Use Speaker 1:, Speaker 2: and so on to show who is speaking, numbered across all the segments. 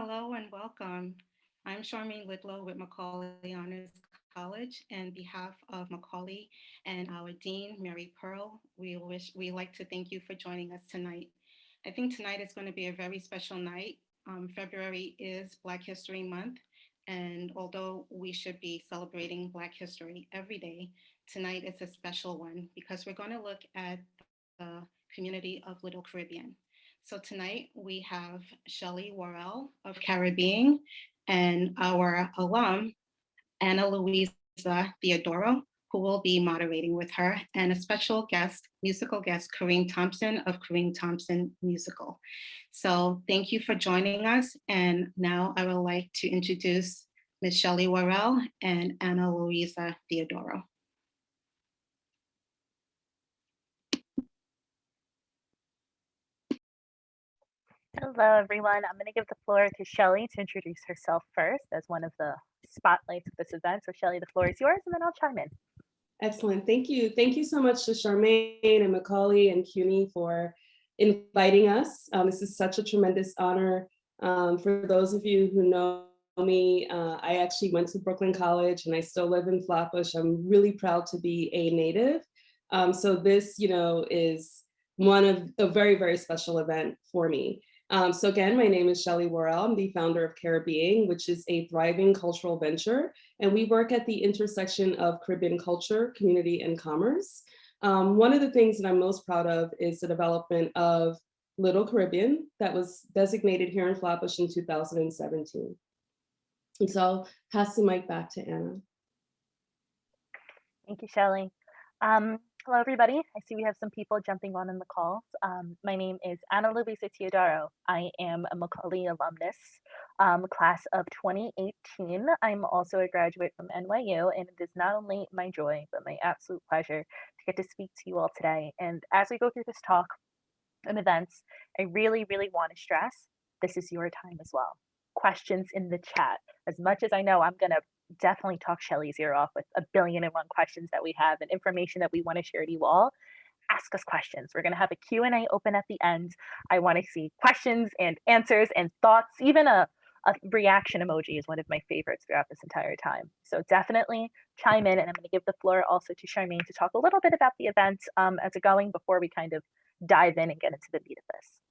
Speaker 1: Hello and welcome. I'm Charmaine Lidlow with Macaulay Honors College. And behalf of Macaulay and our Dean, Mary Pearl, we wish we like to thank you for joining us tonight. I think tonight is going to be a very special night. Um, February is Black History Month. And although we should be celebrating Black history every day, tonight is a special one because we're going to look at the community of Little Caribbean. So tonight we have Shelly Worrell of CaribBEING and our alum, Anna Luisa Theodoro, who will be moderating with her, and a special guest, musical guest, Kareem Thompson of Kareem Thompson Musical. So thank you for joining us. And now I would like to introduce Ms. Shelly Worrell and Anna Luisa Theodoro.
Speaker 2: Hello, everyone. I'm going to give the floor to Shelly to introduce herself first as one of the spotlights of this event. So Shelly, the floor is yours, and then I'll chime in.
Speaker 3: Excellent. Thank you. Thank you so much to Charmaine and Macaulay and CUNY for inviting us. Um, this is such a tremendous honor. Um, for those of you who know me, uh, I actually went to Brooklyn College and I still live in Flatbush. I'm really proud to be a native. Um, so this, you know, is one of a very, very special event for me. Um, so again, my name is Shelly Worrell. I'm the founder of CaribBEING, which is a thriving cultural venture. And we work at the intersection of Caribbean culture, community, and commerce. Um, one of the things that I'm most proud of is the development of Little Caribbean that was designated here in Flatbush in 2017. And so I'll pass the mic back to Anna.
Speaker 2: Thank you, Shelly. Um, Hello, everybody. I see we have some people jumping on in the calls. Um, my name is Ana Luisa Teodoro. I am a Macaulay alumnus, um, class of 2018. I'm also a graduate from NYU, and it is not only my joy, but my absolute pleasure to get to speak to you all today. And as we go through this talk and events, I really, really want to stress this is your time as well. Questions in the chat. As much as I know I'm going to definitely talk Shelly's ear off with a billion and one questions that we have and information that we want to share to you all. Ask us questions. We're going to have a Q&A open at the end. I want to see questions and answers and thoughts. Even a, a reaction emoji is one of my favorites throughout this entire time. So definitely chime in and I'm going to give the floor also to Charmaine to talk a little bit about the event um, as it going before we kind of dive in and get into the meat of this.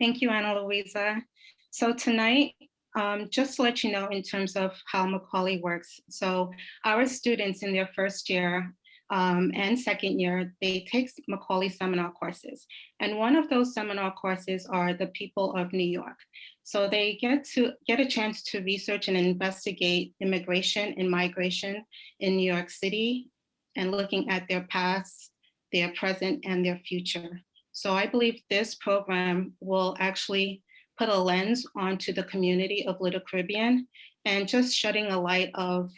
Speaker 1: Thank you, Ana Luisa. So tonight, um, just to let you know in terms of how Macaulay works. So our students in their first year um, and second year, they take Macaulay seminar courses. And one of those seminar courses are the people of New York. So they get to get a chance to research and investigate immigration and migration in New York City and looking at their past, their present, and their future. So I believe this program will actually put a lens onto the community of Little Caribbean and just shedding a light of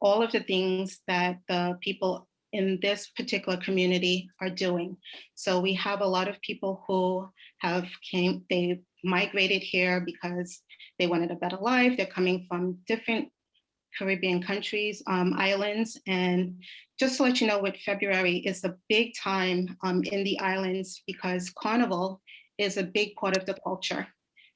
Speaker 1: all of the things that the people in this particular community are doing. So we have a lot of people who have came, they migrated here because they wanted a better life. They're coming from different Caribbean countries, um, islands. And just to let you know, what February is a big time um, in the islands because Carnival is a big part of the culture.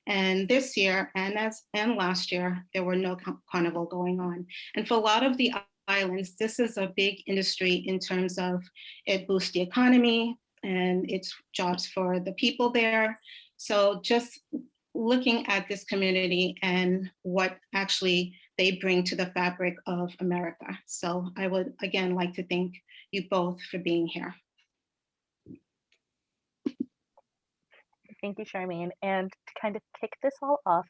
Speaker 1: And this year and as and last year, there were no carnival going on. And for a lot of the islands, this is a big industry in terms of it boosts the economy and it's jobs for the people there. So just looking at this community and what actually they bring to the fabric of America. So I would again like to thank you both for being here.
Speaker 2: Thank you, Charmaine. And to kind of kick this all off,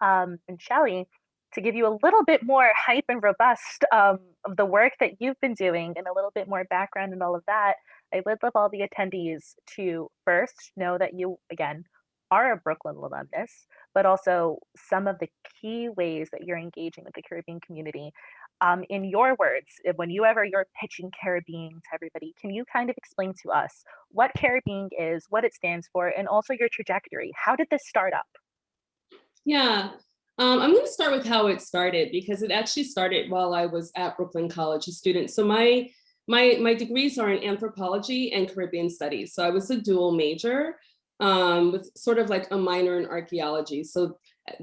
Speaker 2: um, and Shelly, to give you a little bit more hype and robust um, of the work that you've been doing and a little bit more background and all of that, I would love all the attendees to first know that you, again, are a Brooklyn alumnus, but also some of the key ways that you're engaging with the Caribbean community. Um, in your words, when you ever you're pitching CaribBEING to everybody, can you kind of explain to us what CaribBEING is, what it stands for, and also your trajectory? How did this start up?
Speaker 3: Yeah, um, I'm going to start with how it started because it actually started while I was at Brooklyn College a student. So my my, my degrees are in anthropology and Caribbean studies. So I was a dual major um, with sort of like a minor in archaeology. So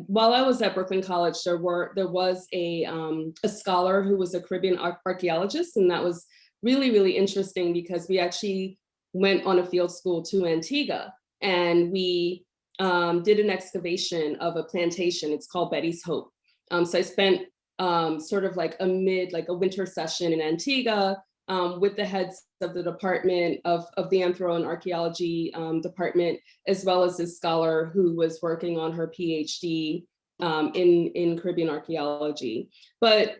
Speaker 3: while I was at Brooklyn College, there were there was a, um, a scholar who was a Caribbean ar archaeologist, and that was really, really interesting because we actually went on a field school to Antigua and we um, did an excavation of a plantation. It's called Betty's Hope. Um, so I spent um, sort of like a mid, like a winter session in Antigua um, with the heads of the department of, of the Anthro and Archaeology um, department, as well as this scholar who was working on her PhD um, in, in Caribbean archaeology. But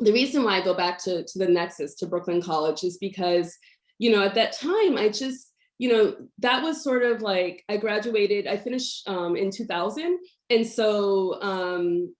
Speaker 3: the reason why I go back to, to the Nexus, to Brooklyn College, is because, you know, at that time, I just, you know, that was sort of like, I graduated, I finished um, in 2000. And so, um,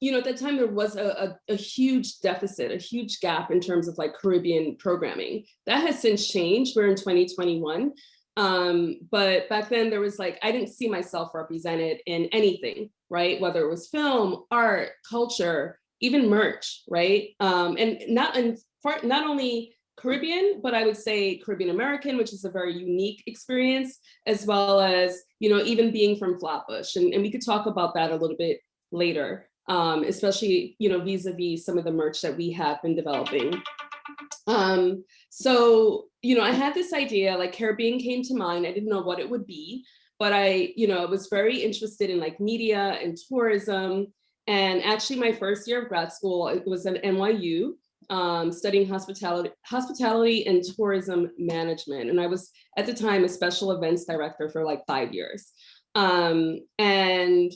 Speaker 3: you know, at that time there was a, a, a, huge deficit, a huge gap in terms of like Caribbean programming. That has since changed, we're in 2021. Um, but back then there was like, I didn't see myself represented in anything, right? Whether it was film, art, culture, even merch, right? Um, and not, for, not only Caribbean, but I would say Caribbean American, which is a very unique experience, as well as, you know, even being from Flatbush. And, and we could talk about that a little bit later um, especially, you know, vis-a-vis -vis some of the merch that we have been developing. Um, so, you know, I had this idea, like CaribBEING came to mind. I didn't know what it would be, but I, you know, was very interested in like media and tourism. And actually my first year of grad school, it was at NYU, um, studying hospitality, hospitality and tourism management. And I was at the time a special events director for like five years. Um, and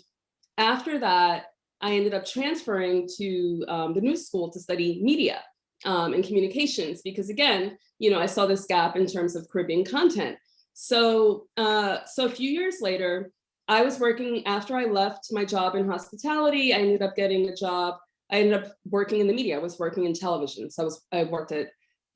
Speaker 3: after that, I ended up transferring to um, the new school to study media um, and communications because again, you know, I saw this gap in terms of Caribbean content. So, uh, so a few years later, I was working after I left my job in hospitality. I ended up getting a job. I ended up working in the media. I was working in television. So I was I worked at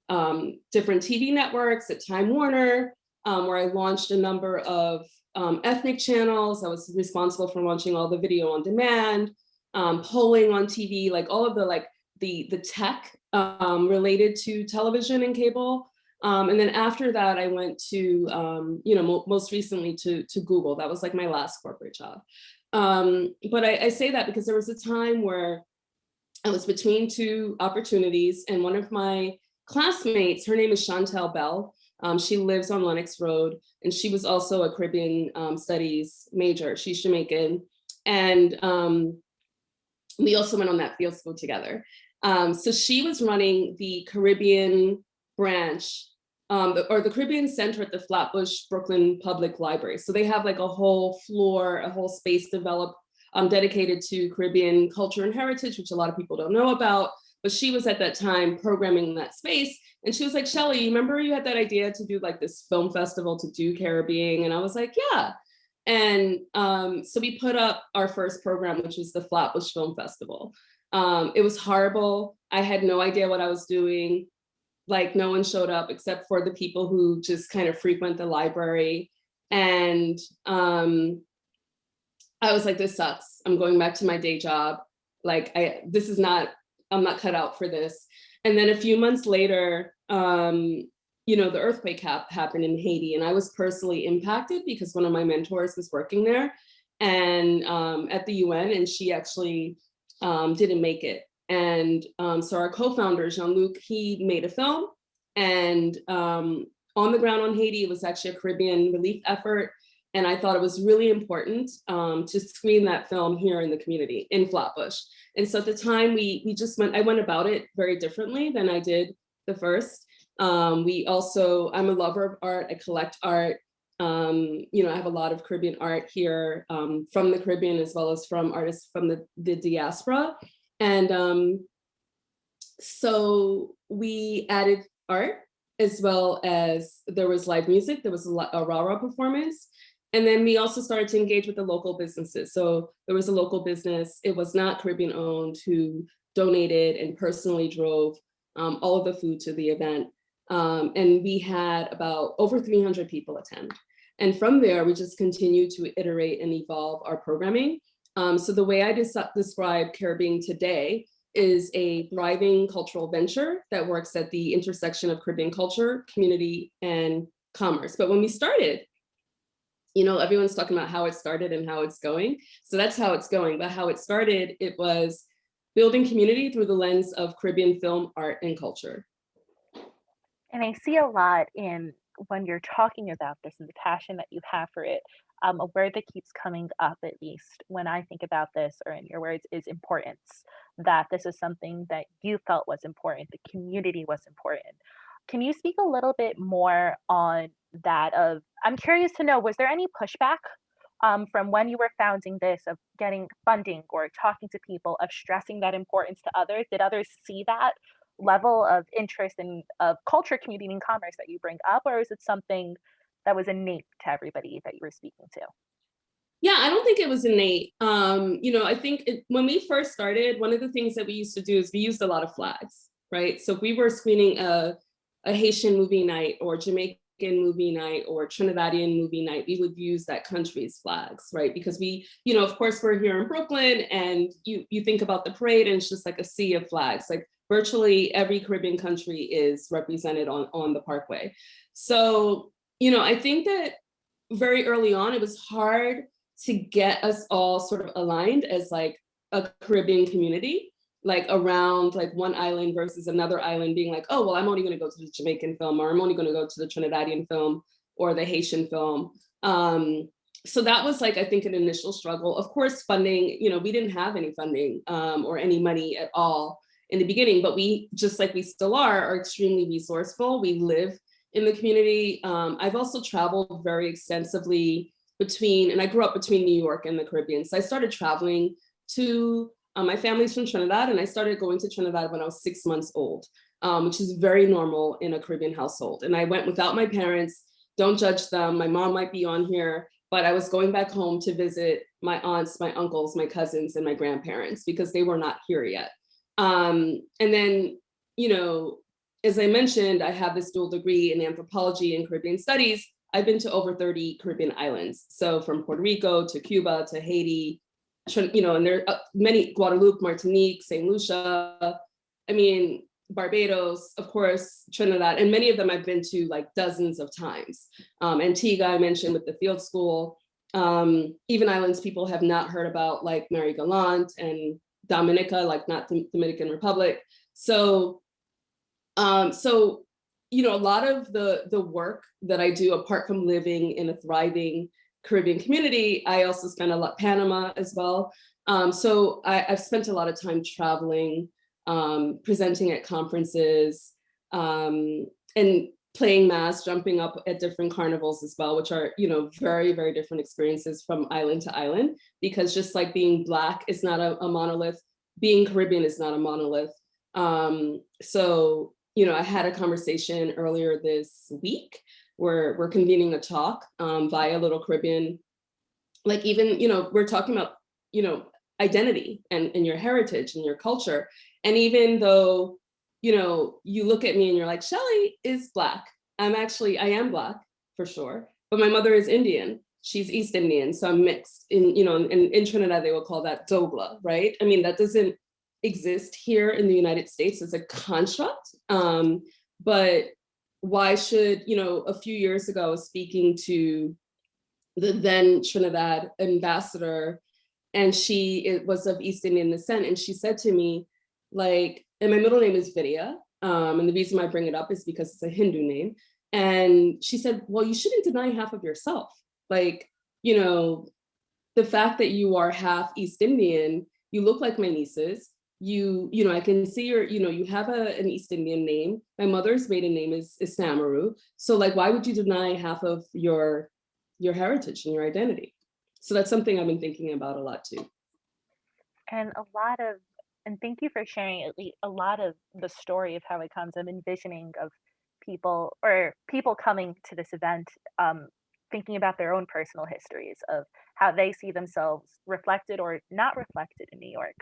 Speaker 3: um, different TV networks at Time Warner, um, where I launched a number of um, ethnic channels. I was responsible for launching all the video on demand um, polling on TV, like all of the like the the tech um, related to television and cable. Um, and then after that, I went to, um, you know, mo most recently to, to Google. That was like my last corporate job. Um, but I, I say that because there was a time where I was between two opportunities and one of my classmates, her name is Chantel Bell. Um, she lives on Lenox Road and she was also a Caribbean um, studies major. She's Jamaican. And um, we also went on that field school together. Um, so she was running the Caribbean branch um, or the Caribbean Center at the Flatbush Brooklyn Public Library. So they have like a whole floor, a whole space developed um, dedicated to Caribbean culture and heritage, which a lot of people don't know about. But she was at that time programming that space. And she was like, Shelly, you remember you had that idea to do like this film festival to do CaribBEING? And I was like, yeah. And um, so we put up our first program, which was the Flatbush Film Festival. Um, it was horrible. I had no idea what I was doing. Like no one showed up except for the people who just kind of frequent the library. And um, I was like, this sucks. I'm going back to my day job. Like I, this is not, I'm not cut out for this. And then a few months later, um, you know, the earthquake ha happened in Haiti and I was personally impacted because one of my mentors was working there and um, at the UN and she actually um, didn't make it. And um, so our co-founder, Jean-Luc, he made a film and um, on the ground on Haiti, it was actually a Caribbean relief effort. And I thought it was really important um, to screen that film here in the community in Flatbush. And so at the time we, we just went, I went about it very differently than I did the first. Um, we also, I'm a lover of art, I collect art. Um, you know, I have a lot of Caribbean art here um, from the Caribbean as well as from artists from the, the diaspora. And um, so we added art as well as there was live music, there was a, a rah-rah performance. And then we also started to engage with the local businesses. So there was a local business, it was not Caribbean owned, who donated and personally drove um, all of the food to the event. Um, and we had about over 300 people attend. And from there, we just continue to iterate and evolve our programming. Um, so the way I describe CaribBEING today is a thriving cultural venture that works at the intersection of Caribbean culture, community, and commerce. But when we started, you know, everyone's talking about how it started and how it's going. So that's how it's going. But how it started, it was building community through the lens of Caribbean film, art, and culture.
Speaker 2: And I see a lot in when you're talking about this and the passion that you have for it. Um, a word that keeps coming up, at least when I think about this, or in your words, is importance. That this is something that you felt was important, the community was important. Can you speak a little bit more on that? Of I'm curious to know, was there any pushback um, from when you were founding this of getting funding or talking to people of stressing that importance to others? Did others see that level of interest in of culture, community, and commerce that you bring up, or is it something that was innate to everybody that you were speaking to?
Speaker 3: Yeah, I don't think it was innate. Um, you know, I think it, when we first started, one of the things that we used to do is we used a lot of flags, right? So if we were screening a, a Haitian movie night or Jamaican movie night or Trinidadian movie night, we would use that country's flags, right? Because we, you know, of course, we're here in Brooklyn and you, you think about the parade and it's just like a sea of flags. Like virtually every Caribbean country is represented on, on the parkway. So, you know, I think that very early on, it was hard to get us all sort of aligned as like a Caribbean community, like around like one island versus another island being like, oh, well, I'm only gonna go to the Jamaican film or I'm only gonna go to the Trinidadian film or the Haitian film. Um, so that was like, I think an initial struggle. Of course, funding, you know, we didn't have any funding um, or any money at all in the beginning, but we, just like we still are, are extremely resourceful. We live in the community. Um, I've also traveled very extensively between, and I grew up between New York and the Caribbean. So I started traveling to, um, my family's from Trinidad and I started going to Trinidad when I was six months old, um, which is very normal in a Caribbean household. And I went without my parents, don't judge them. My mom might be on here, but I was going back home to visit my aunts, my uncles, my cousins, and my grandparents because they were not here yet. Um, and then, you know, as I mentioned, I have this dual degree in anthropology and Caribbean studies. I've been to over 30 Caribbean islands. So from Puerto Rico to Cuba to Haiti, you know, and there are many, Guadeloupe, Martinique, St. Lucia, I mean, Barbados, of course, Trinidad, and many of them I've been to like dozens of times. Um, Antigua, I mentioned with the field school, um, even islands people have not heard about like Marie-Galante and Dominica, like not the Dominican Republic. So, um, so you know, a lot of the, the work that I do, apart from living in a thriving Caribbean community, I also spend a lot Panama as well. Um, so I, have spent a lot of time traveling, um, presenting at conferences, um, and playing mass, jumping up at different carnivals as well, which are, you know, very, very different experiences from island to island, because just like being Black is not a, a monolith, being Caribbean is not a monolith. Um, so you know, I had a conversation earlier this week where we're convening a talk um, via Little Caribbean. Like even, you know, we're talking about, you know, identity and, and your heritage and your culture. And even though, you know, you look at me and you're like, Shelly is Black. I'm actually, I am Black for sure, but my mother is Indian. She's East Indian, so I'm mixed in, you know, in, in Trinidad, they will call that Dogla, right? I mean, that doesn't exist here in the United States as a construct. Um, but why should, you know, a few years ago, I was speaking to the then Trinidad ambassador, and she it was of East Indian descent, and she said to me, like, and my middle name is Vidya, um, and the reason I bring it up is because it's a Hindu name. And she said, well, you shouldn't deny half of yourself. Like, you know, the fact that you are half East Indian, you look like my nieces, you, you know, I can see your, you know, you have a, an East Indian name. My mother's maiden name is, is Samaru. So like, why would you deny half of your, your heritage and your identity? So that's something I've been thinking about a lot too.
Speaker 2: And a lot of, and thank you for sharing at least a lot of the story of how it comes. I'm envisioning of people or people coming to this event um, thinking about their own personal histories of how they see themselves reflected or not reflected in New York.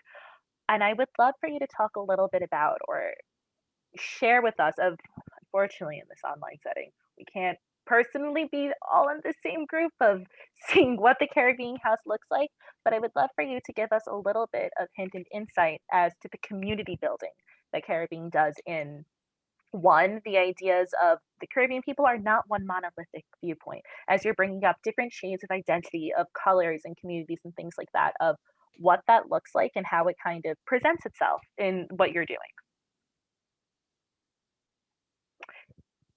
Speaker 2: And I would love for you to talk a little bit about or share with us of unfortunately in this online setting, we can't personally be all in the same group of seeing what the CaribBEING House looks like, but I would love for you to give us a little bit of hint and insight as to the community building that CaribBEING does in one, the ideas of the Caribbean people are not one monolithic viewpoint. As you're bringing up different shades of identity, of colors and communities and things like that, of what that looks like and how it kind of presents itself in what you're doing.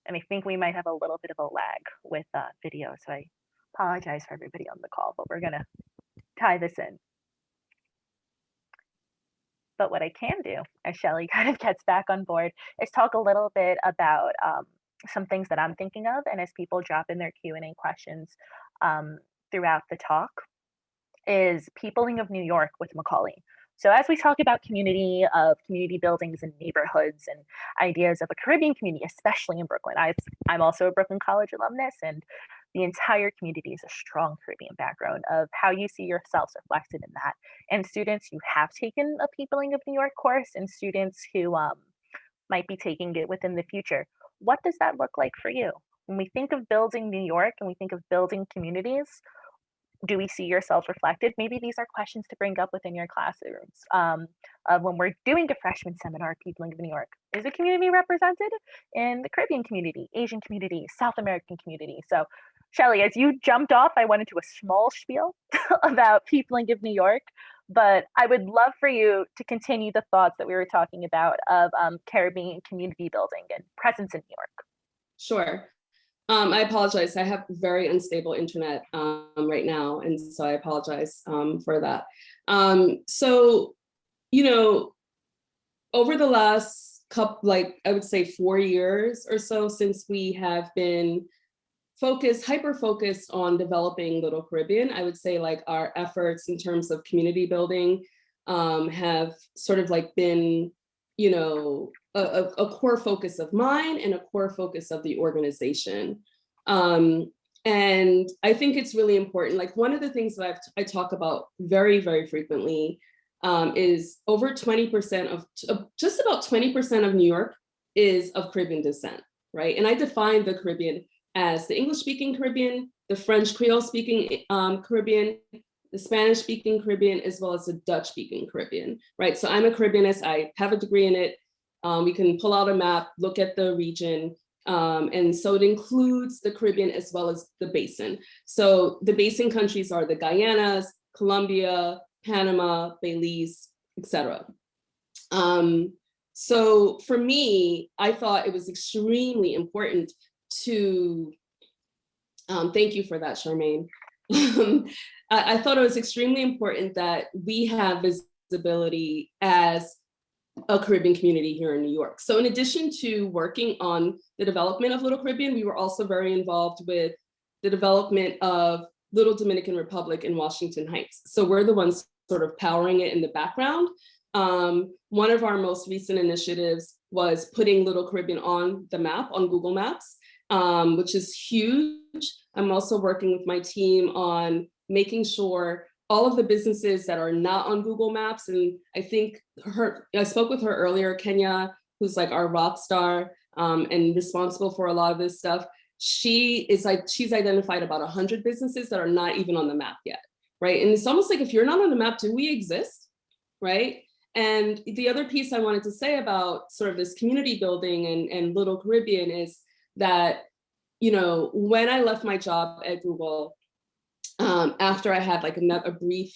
Speaker 2: And I think we might have a little bit of a lag with uh, video, so I apologize for everybody on the call, but we're gonna tie this in. But what I can do, as Shelly kind of gets back on board, is talk a little bit about um, some things that I'm thinking of, and as people drop in their Q and A questions um, throughout the talk, is peopling of New York with Macaulay. So as we talk about community of community buildings and neighborhoods and ideas of a Caribbean community, especially in Brooklyn, i I'm also a Brooklyn College alumnus and the entire community is a strong Caribbean background of how you see yourselves reflected in that. And students who have taken a Peopling of New York course and students who um, might be taking it within the future, what does that look like for you? When we think of building New York and we think of building communities, do we see yourselves reflected? Maybe these are questions to bring up within your classrooms. Um, uh, when we're doing a freshman seminar, People in New York, is the community represented in the Caribbean community, Asian community, South American community? So Shelly, as you jumped off, I went into a small spiel about Peopling of New York, but I would love for you to continue the thoughts that we were talking about of um, Caribbean community building and presence in New York.
Speaker 3: Sure. Um, I apologize. I have very unstable internet um, right now, and so I apologize um, for that. Um, so, you know, over the last couple, like I would say four years or so since we have been focused, hyper focused on developing Little Caribbean, I would say like our efforts in terms of community building um, have sort of like been, you know, a, a, core focus of mine and a core focus of the organization. Um, and I think it's really important. Like one of the things that I've, i talk about very, very frequently um, is over 20% of, just about 20% of New York is of Caribbean descent, right? And I define the Caribbean as the English speaking Caribbean, the French Creole speaking um, Caribbean, the Spanish speaking Caribbean, as well as the Dutch speaking Caribbean, right? So I'm a Caribbeanist, I have a degree in it. Um, we can pull out a map, look at the region. Um, and so it includes the Caribbean as well as the basin. So the basin countries are the Guyanas, Colombia, Panama, Belize, etc. Um, so for me, I thought it was extremely important to, um, thank you for that, Charmaine. I, I thought it was extremely important that we have visibility as a Caribbean community here in New York. So in addition to working on the development of Little Caribbean, we were also very involved with the development of Little Dominican Republic in Washington Heights. So we're the ones sort of powering it in the background. Um, one of our most recent initiatives was putting Little Caribbean on the map on Google Maps um, which is huge. I'm also working with my team on making sure all of the businesses that are not on Google Maps, and I think her, I spoke with her earlier, Kenya, who's like our rock star um, and responsible for a lot of this stuff. She is like, she's identified about 100 businesses that are not even on the map yet, right? And it's almost like if you're not on the map, do we exist, right? And the other piece I wanted to say about sort of this community building and, and Little Caribbean is that, you know, when I left my job at Google, um, after I had like a, a brief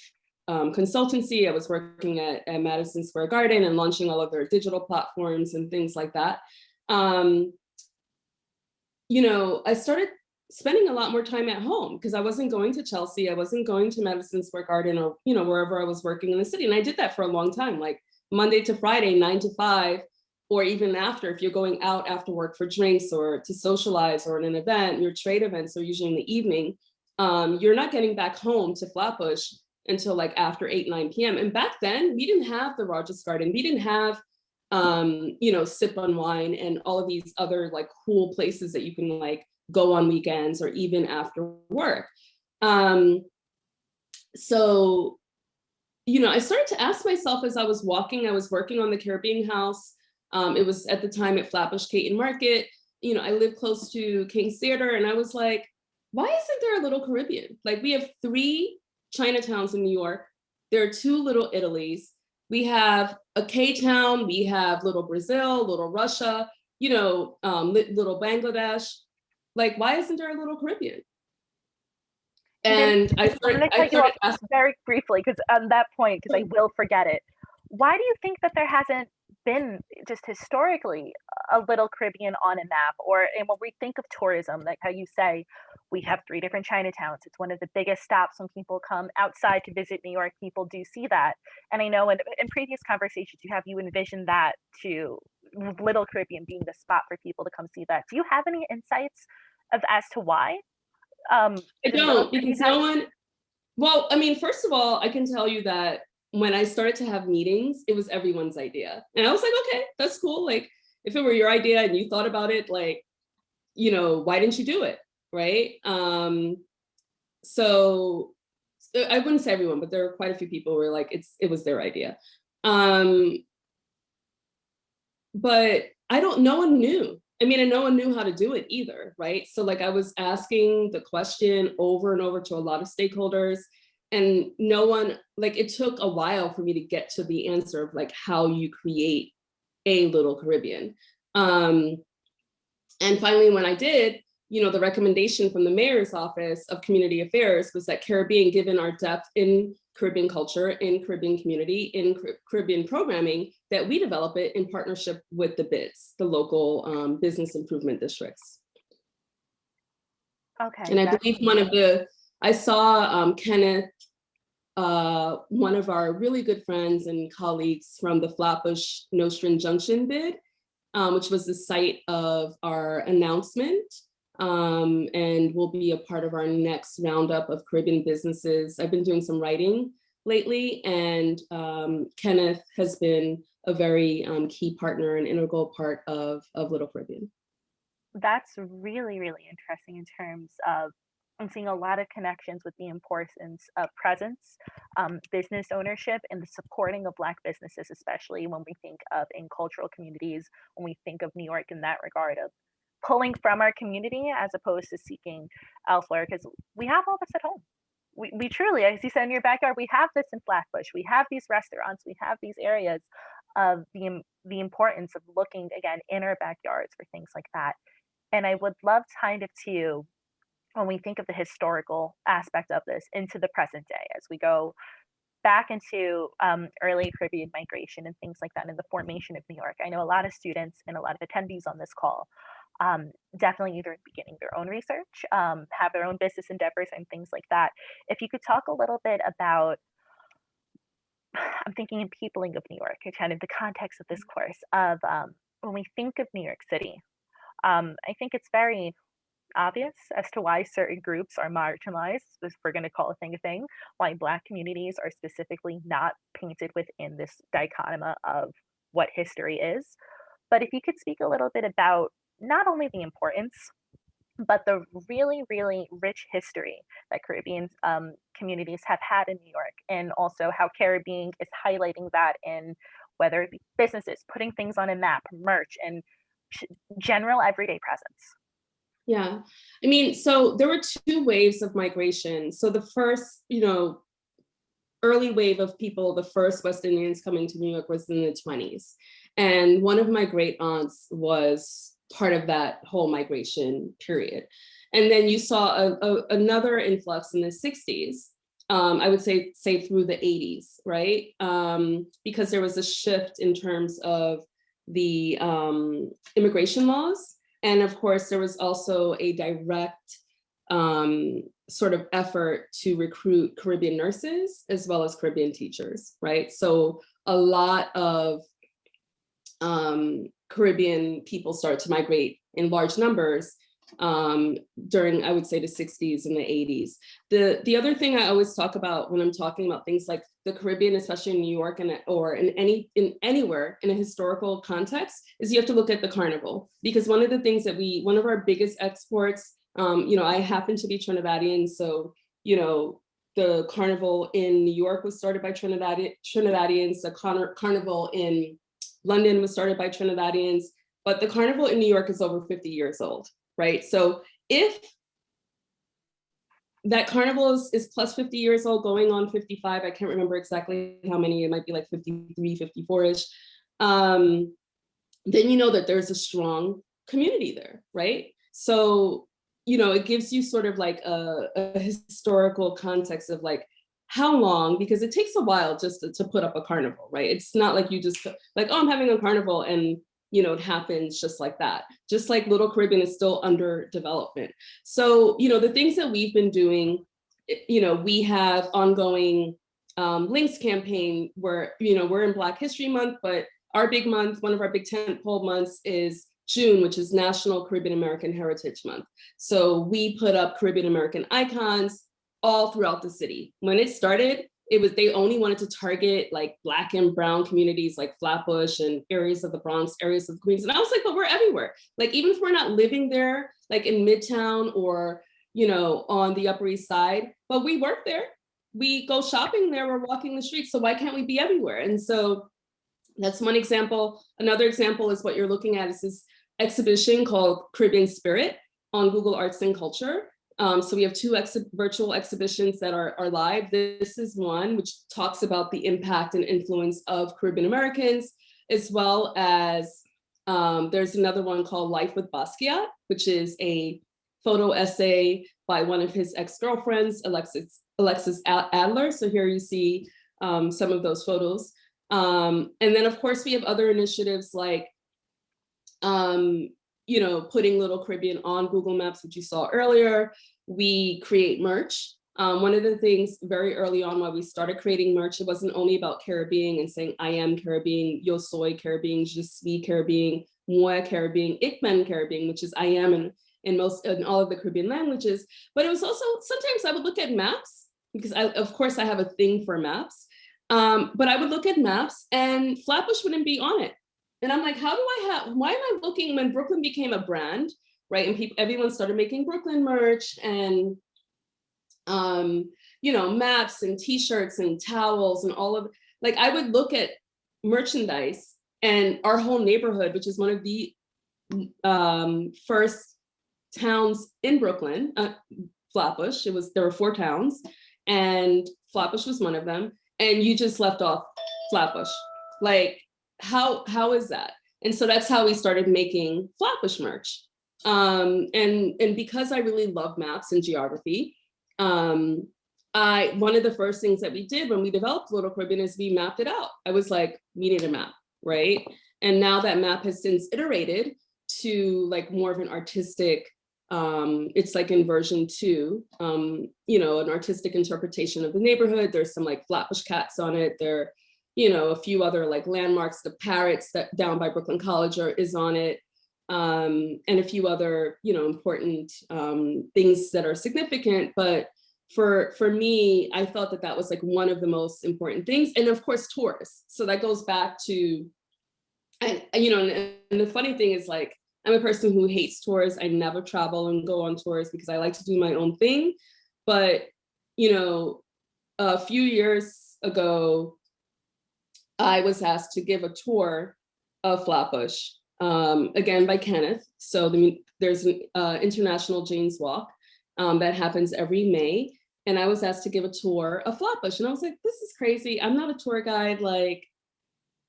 Speaker 3: um, consultancy, I was working at, at, Madison Square Garden and launching all of their digital platforms and things like that. Um, you know, I started spending a lot more time at home because I wasn't going to Chelsea, I wasn't going to Madison Square Garden or, you know, wherever I was working in the city. And I did that for a long time, like Monday to Friday, nine to five, or even after, if you're going out after work for drinks or to socialize or in an event, your trade events are usually in the evening, um, you're not getting back home to Flatbush until like after 8, 9 p.m. And back then, we didn't have the Rogers Garden. We didn't have, um, you know, sip on wine and all of these other like cool places that you can like go on weekends or even after work. Um, so, you know, I started to ask myself as I was walking, I was working on the CaribBEING House, um, it was at the time at Flatbush Caton Market. you know, I live close to King's Theater and I was like, why isn't there a little Caribbean? Like we have three Chinatowns in New York. There are two little Italies. We have a K-town, we have little Brazil, little Russia, you know, um, little Bangladesh. Like, why isn't there a little Caribbean? And I
Speaker 2: I'm gonna
Speaker 3: I
Speaker 2: cut you off
Speaker 3: asking,
Speaker 2: very briefly, because on that point, because I will forget it. Why do you think that there hasn't been just historically a little Caribbean on a map? Or and when we think of tourism, like how you say, we have three different Chinatowns. It's one of the biggest stops when people come outside to visit New York. People do see that, and I know in, in previous conversations you have you envisioned that to Little Caribbean being the spot for people to come see that. Do you have any insights of as to why? Um,
Speaker 3: I don't, because no one, well, I mean, first of all, I can tell you that when I started to have meetings, it was everyone's idea. And I was like, okay, that's cool. Like, if it were your idea and you thought about it, like, you know, why didn't you do it? Right? Um, so so I wouldn't say everyone, but there were quite a few people who were like, it's, it was their idea. Um, but I don't, no one knew. I mean, and no one knew how to do it either, right? So like I was asking the question over and over to a lot of stakeholders and no one, like it took a while for me to get to the answer of like how you create a little Caribbean. Um, and finally, when I did, you know, the recommendation from the mayor's office of community affairs was that CaribBEING, given our depth in Caribbean culture, in Caribbean community, in Caribbean programming, that we develop it in partnership with the BIDs, the local um, business improvement districts.
Speaker 2: Okay.
Speaker 3: And I believe one of the, I saw um, Kenneth, uh, one of our really good friends and colleagues from the Flatbush Nostrand Junction bid, um, which was the site of our announcement um, and will be a part of our next roundup of Caribbean businesses. I've been doing some writing lately and um, Kenneth has been a very um, key partner and integral part of, of Little Caribbean.
Speaker 2: that's really really interesting in terms of i'm seeing a lot of connections with the importance of presence um, business ownership and the supporting of black businesses especially when we think of in cultural communities when we think of new york in that regard of pulling from our community as opposed to seeking elsewhere because we have all this at home. We, we truly as you said in your backyard we have this in flatbush. We have these restaurants. We have these areas of the, the importance of looking again in our backyards for things like that. And I would love kind of to, when we think of the historical aspect of this, into the present day as we go back into um, early Caribbean migration and things like that in the formation of New York. I know a lot of students and a lot of attendees on this call um, definitely either beginning their own research, um, have their own business endeavors and things like that. If you could talk a little bit about I'm thinking in peopling of New York, kind of the context of this course of um, when we think of New York City, um, I think it's very obvious as to why certain groups are marginalized, if we're going to call a thing a thing, why Black communities are specifically not painted within this dichotomy of what history is. But if you could speak a little bit about not only the importance, but the really, really rich history that Caribbean um, communities have had in New York, and also how CaribBEING is highlighting that in whether it be businesses putting things on a map, merch, and general everyday presence.
Speaker 3: Yeah, I mean, so there were two waves of migration. So the first, you know, early wave of people, the first West Indians coming to New York was in the 20s. And one of my great aunts was part of that whole migration period. And then you saw a, a- another influx in the 60s. Um, I would say, say through the 80s, right? Um, because there was a shift in terms of the um, immigration laws. And of course, there was also a direct um, sort of effort to recruit Caribbean nurses as well as Caribbean teachers, right? So a lot of um, Caribbean people started to migrate in large numbers um, during, I would say, the 60s and the 80s. The, the other thing I always talk about when I'm talking about things like the Caribbean, especially in New York and or in any in anywhere in a historical context, is you have to look at the carnival because one of the things that we one of our biggest exports, um, you know, I happen to be Trinidadian, so you know the carnival in New York was started by Trinidad Trinidadians. The Car- carnival in London was started by Trinidadians, but the carnival in New York is over 50 years old, right? So if that carnival is, is plus 50 years old, going on 55, I can't remember exactly how many, it might be like 53, 54-ish, um, then you know that there's a strong community there, right? So, you know, it gives you sort of like a, a historical context of like, how long, because it takes a while just to, to put up a carnival, right? It's not like you just like, oh, I'm having a carnival and you know, it happens just like that. Just like Little Caribbean is still under development. So, you know, the things that we've been doing, eh, you know, we have ongoing um, links campaign where, you know, we're in Black History Month, but our big month, one of our big tentpole months is June, which is National Caribbean American Heritage Month. So we put up Caribbean American icons all throughout the city. When it started, it was they only wanted to target like black and brown communities like Flatbush and areas of the Bronx, areas of Queens. And I was like, but we're everywhere. Like even if we're not living there, like in Midtown or, you know, on the Upper East Side, but we work there. We go shopping there, we're walking the streets. So why can't we be everywhere? And so that's one example. Another example is what you're looking at is this exhibition called Caribbean Spirit on Google Arts and Culture. Um, so we have two ex virtual exhibitions that are, are live. This is one which talks about the impact and influence of Caribbean Americans, as well as um, there's another one called Life with Basquiat, which is a photo essay by one of his ex-girlfriends, Alexis, Alexis Adler. So here you see um, some of those photos. Um, and then of course we have other initiatives like um, you know, putting Little Caribbean on Google Maps, which you saw earlier. We create merch. Um, one of the things very early on when we started creating merch, it wasn't only about Caribbean and saying, I am Caribbean, yo soy Caribbean, je suis Caribbean, moi Caribbean, ik ben Caribbean, which is I am in, in most, in all of the Caribbean languages. But it was also, sometimes I would look at maps because I, of course I have a thing for maps. Um, but I would look at maps and Flatbush wouldn't be on it. And I'm like, how do I have, why am I looking when Brooklyn became a brand, right? And people, everyone started making Brooklyn merch and, um, you know, maps and t-shirts and towels and all of, like I would look at merchandise and our whole neighborhood, which is one of the um, first towns in Brooklyn, uh, Flatbush, it was, there were four towns and Flatbush was one of them. And you just left off Flatbush. Like how how is that? And so that's how we started making Flatbush merch. Um, and, and because I really love maps and geography, um, I one of the first things that we did when we developed Little Caribbean is we mapped it out. I was like, we need a map, right? And now that map has since iterated to like more of an artistic, um, it's like in version two, um, you know, an artistic interpretation of the neighborhood. There's some like Flatbush cats on it. There you know, a few other like landmarks, the parrots that down by Brooklyn College are, is on it, um, and a few other, you know, important um, things that are significant. But for for me, I felt that that was like one of the most important things. And of course, tourists. So that goes back to, and you know, and, and the funny thing is like, I'm a person who hates tours. I never travel and go on tours because I like to do my own thing. But, you know, a few years ago, I was asked to give a tour of Flatbush, um, again by Kenneth. So the, there's an uh, International Jane's Walk um, that happens every May. And I was asked to give a tour of Flatbush. And I was like, this is crazy. I'm not a tour guide, like,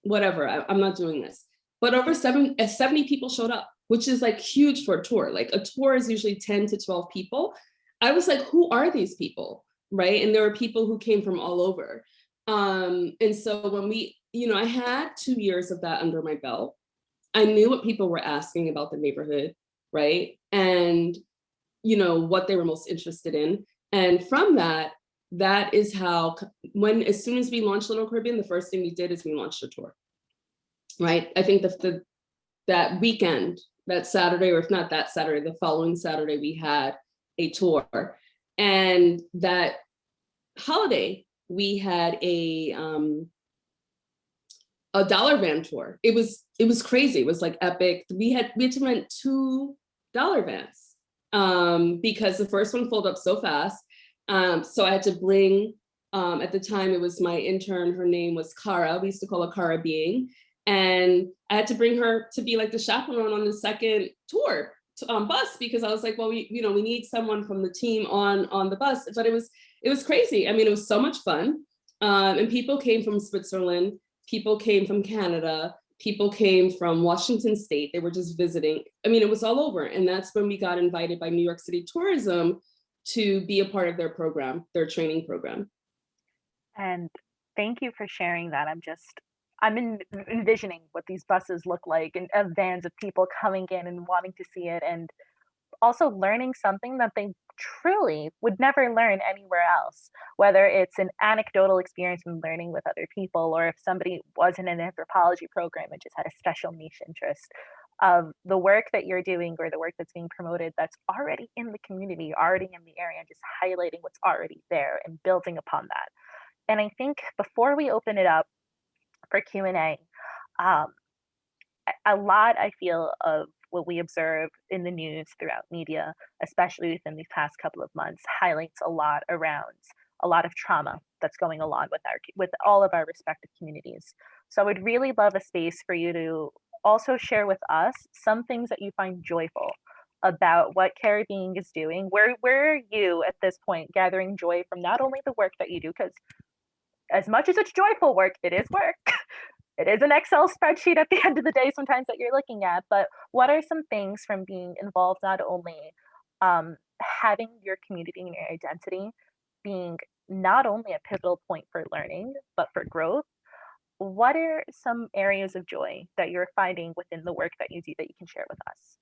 Speaker 3: whatever, I, am not doing this. But over seven, uh, 70 people showed up, which is like huge for a tour. Like a tour is usually 10 to 12 people. I was like, who are these people? Right. And there were people who came from all over. Um, and so when we you know, I had two years of that under my belt. I knew what people were asking about the neighborhood, right? And, you know, what they were most interested in. And from that, that is how, when, as soon as we launched Little Caribbean, the first thing we did is we launched a tour, right? I think the, the that weekend, that Saturday, or if not that Saturday, the following Saturday, we had a tour. And that holiday, we had a, um, a dollar van tour. It was it was crazy. It was like epic. We had we had to rent two dollar vans um, because the first one filled up so fast. Um, so I had to bring. Um, at the time, it was my intern. Her name was Cara. We used to call her Cara Being, And I had to bring her to be like the chaperone on the second tour to, um, bus because I was like, well, we, you know, we need someone from the team on on the bus. But it was it was crazy. I mean, it was so much fun. Um, and people came from Switzerland, people came from Canada, people came from Washington State. They were just visiting. I mean, it was all over. And that's when we got invited by New York City Tourism to be a part of their program, their training program.
Speaker 2: And thank you for sharing that. I'm just, I'm in, envisioning what these buses look like and of vans of people coming in and wanting to see it and also learning something that they truly would never learn anywhere else, whether it's an anecdotal experience in learning with other people, or if somebody was in an anthropology program and just had a special niche interest of the work that you're doing or the work that's being promoted that's already in the community, already in the area, and just highlighting what's already there and building upon that. And I think before we open it up for Q&A, um, a lot I feel of what we observe in the news throughout media, especially within these past couple of months, highlights a lot around a lot of trauma that's going along with our with all of our respective communities. So I would really love a space for you to also share with us some things that you find joyful about what CaribBEING is doing. Where where are you at this point gathering joy from not only the work that you do, because as much as it's joyful work, it is work. it is an Excel spreadsheet at the end of the day sometimes that you're looking at, but what are some things from being involved not only um, having your community and your identity being not only a pivotal point for learning, but for growth, what are some areas of joy that you're finding within the work that you do that you can share with us?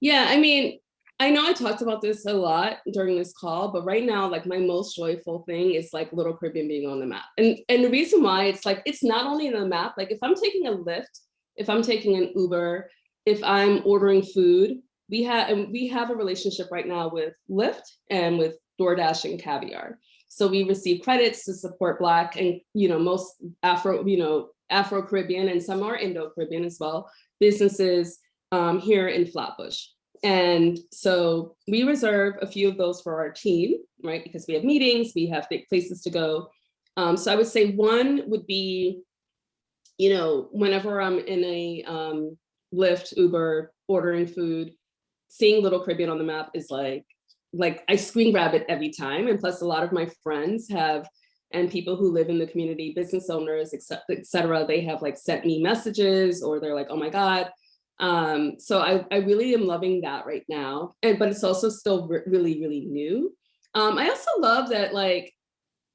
Speaker 3: Yeah, I mean, I know I talked about this a lot during this call, but right now, like my most joyful thing is like Little Caribbean being on the map. And, and the reason why it's like, it's not only on the map, like if I'm taking a Lyft, if I'm taking an Uber, if I'm ordering food, we have and we have a relationship right now with Lyft and with DoorDash and Caviar. So we receive credits to support Black and, you know, most Afro, you know, Afro-Caribbean and some are Indo-Caribbean as well, businesses um, here in Flatbush. And so we reserve a few of those for our team, right? Because we have meetings, we have big places to go. Um, so I would say one would be, you know, whenever I'm in a um, Lyft, Uber, ordering food, seeing Little Caribbean on the map is like, like I screen grab it every time. And plus a lot of my friends have, and people who live in the community, business owners, et cetera, they have like sent me messages or they're like, oh my God, um, so I, I really am loving that right now. And but it's also still re really, really new. Um, I also love that like,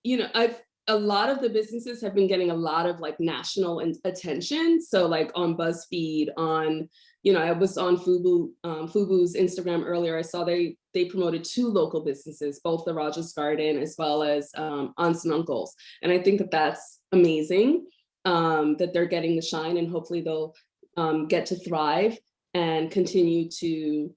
Speaker 3: you know, I've a lot of the businesses have been getting a lot of like national and attention. So like on BuzzFeed, on, you know, I was on Fubu, um, Fubu's Instagram earlier. I saw they they promoted two local businesses, both the Rogers Garden as well as um, Aunts and Uncles. And I think that that's amazing um, that they're getting the shine and hopefully they'll um, get to thrive and continue to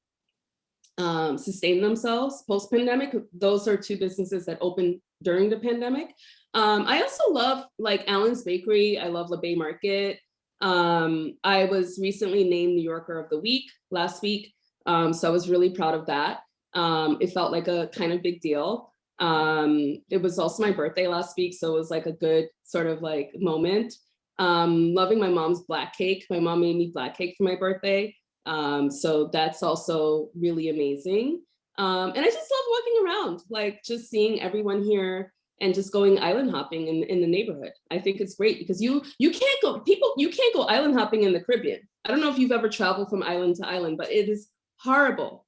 Speaker 3: um, sustain themselves post-pandemic. Those are two businesses that opened during the pandemic. Um, I also love like Allen's Bakery. I love La Bay Market. Um, I was recently named New Yorker of the Week last week. Um, so I was really proud of that. Um, it felt like a kind of big deal. Um, it was also my birthday last week, so it was like a good sort of like moment. Um, loving my mom's black cake. My mom made me black cake for my birthday. Um, so that's also really amazing. Um, and I just love walking around, like just seeing everyone here and just going island hopping in, in the neighborhood. I think it's great because you you can't go, people, you can't go island hopping in the Caribbean. I don't know if you've ever traveled from island to island, but it is horrible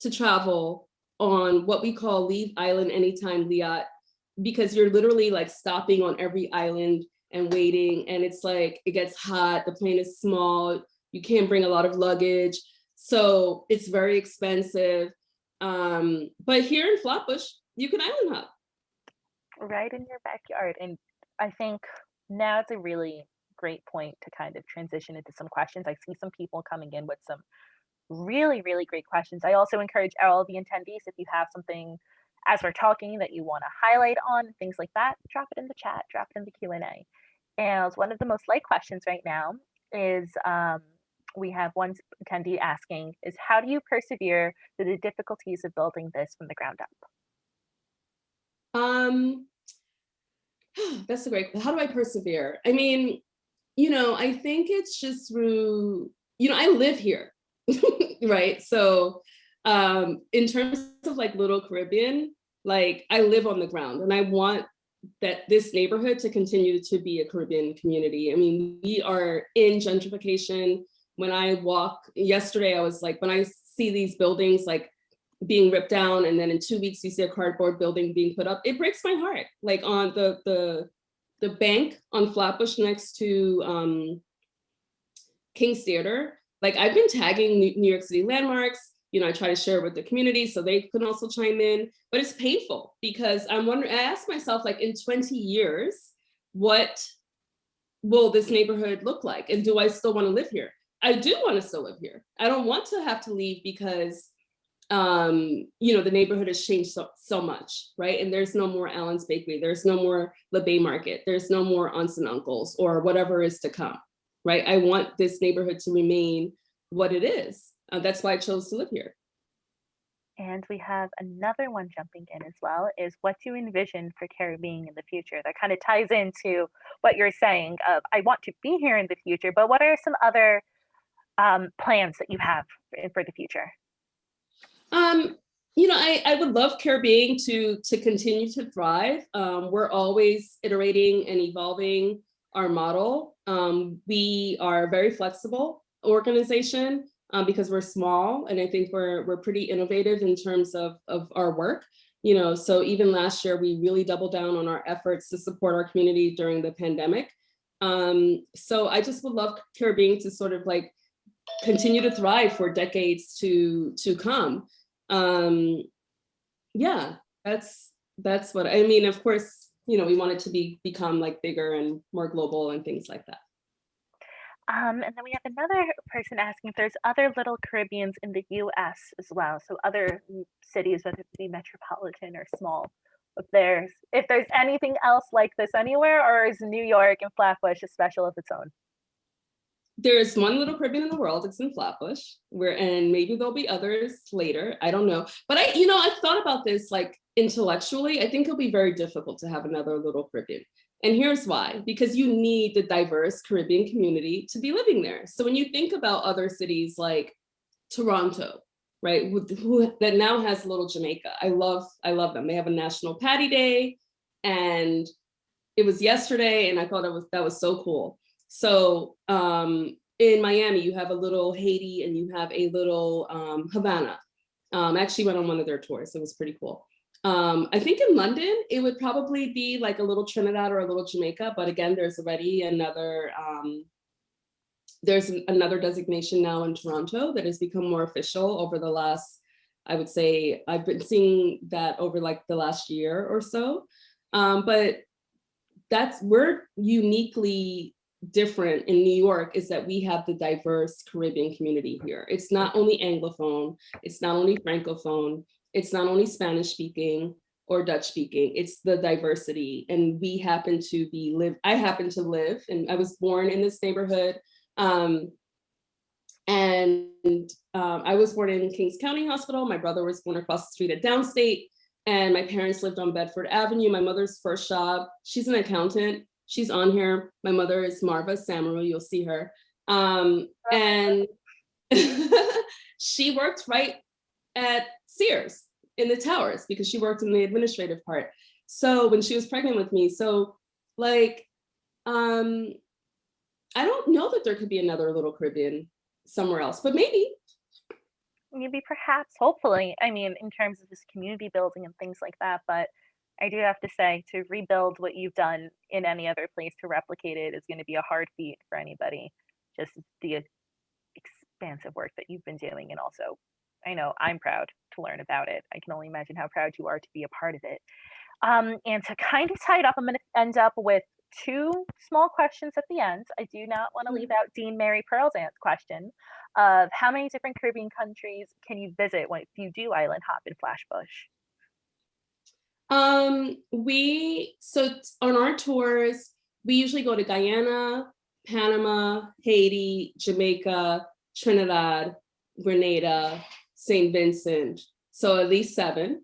Speaker 3: to travel on what we call leave island anytime liat because you're literally like stopping on every island and waiting and it's like it gets hot the plane is small you can't bring a lot of luggage. So it's very expensive um but here in flatbush you can island hop.
Speaker 2: Right in your backyard and i think now it's a really great point to kind of transition into some questions. I see some people coming in with some really really great questions. I also encourage all the attendees if you have something as we're talking that you want to highlight on, things like that, drop it in the chat, drop it in the Q&A. And one of the most liked questions right now is um, we have one attendee asking is how do you persevere through the difficulties of building this from the ground up?
Speaker 3: Um, that's a great, how do I persevere? I mean, you know, I think it's just through, you know, I live here, right? So um, in terms of like Little Caribbean, like I live on the ground and I want that this neighborhood to continue to be a Caribbean community. I mean, we are in gentrification. When I walk, yesterday I was like, when I see these buildings like being ripped down and then in two weeks you see a cardboard building being put up, it breaks my heart. Like on the, the, the bank on Flatbush next to um, King's Theater, like I've been tagging New New York City landmarks, you know, I try to share with the community so they can also chime in, but it's painful because I'm wondering, I ask myself like in 20 years, what will this neighborhood look like? And do I still wanna live here? I do wanna still live here. I don't want to have to leave because um, you know, the neighborhood has changed so, so much, right? And there's no more Allen's Bakery, there's no more Le Bay Market, there's no more aunts and uncles or whatever is to come, right? I want this neighborhood to remain what it is. Uh, that's why I chose to live here.
Speaker 2: And we have another one jumping in as well is what do you envision for CaribBEING in the future? That kind of ties into what you're saying of I want to be here in the future, but what are some other um, plans that you have for, for the future?
Speaker 3: Um, you know, I, I would love CaribBEING to, to continue to thrive. Um, we're always iterating and evolving our model. Um, we are a very flexible organization um, because we're small and I think we're, we're pretty innovative in terms of, of our work. You know, so even last year, we really doubled down on our efforts to support our community during the pandemic. Um, so I just would love CaribBEING to sort of like continue to thrive for decades to to come. Um, yeah, that's that's what I mean. Of course, you know, we want it to be become like bigger and more global and things like that.
Speaker 2: Um, and then we have another person asking if there's other little Caribbeans in the US as well. So other cities, whether it be metropolitan or small. If there's if there's anything else like this anywhere, or is New York and Flatbush a special of its own?
Speaker 3: There's one little Caribbean in the world, it's in Flatbush, where and maybe there'll be others later. I don't know. But I, you know, I've thought about this like intellectually. I think it'll be very difficult to have another little Caribbean. And here's why, because you need the diverse Caribbean community to be living there. So when you think about other cities like Toronto, right, who, that now has Little Jamaica, I love, I love them. They have a National Patty Day, and it was yesterday, and I thought it was that was so cool. So um, in Miami, you have a little Haiti, and you have a little um, Havana. Um, I actually went on one of their tours. It was pretty cool. Um, I think in London, it would probably be like a little Trinidad or a little Jamaica, but again, there's already another, um, there's an- another designation now in Toronto that has become more official over the last, I would say, I've been seeing that over like the last year or so. Um, but that's, we're uniquely different in New York is that we have the diverse Caribbean community here. It's not only Anglophone, it's not only Francophone, it's not only Spanish speaking or Dutch speaking, it's the diversity. And we happen to be live, I happen to live, and I was born in this neighborhood. Um, and um, I was born in Kings County Hospital. My brother was born across the street at Downstate. And my parents lived on Bedford Avenue. My mother's first job, she's an accountant. She's on here. My mother is Marva Samaru, you'll see her. Um, and she worked right at Sears in the towers because she worked in the administrative part. So when she was pregnant with me, so like, um, I don't know that there could be another little Caribbean somewhere else, but maybe.
Speaker 2: Maybe perhaps, hopefully. I mean, in terms of this community building and things like that, but I do have to say to rebuild what you've done in any other place to replicate it is going to be a hard feat for anybody. Just the expansive work that you've been doing and also I know I'm proud to learn about it. I can only imagine how proud you are to be a part of it. Um, and to kind of tie it up, I'm going to end up with two small questions at the end. I do not want to leave out Dean Mary Pearl's question of how many different Caribbean countries can you visit when you do island hop in Flatbush?
Speaker 3: Um, we, so on our tours, we usually go to Guyana, Panama, Haiti, Jamaica, Trinidad, Grenada, St. Vincent, so at least seven.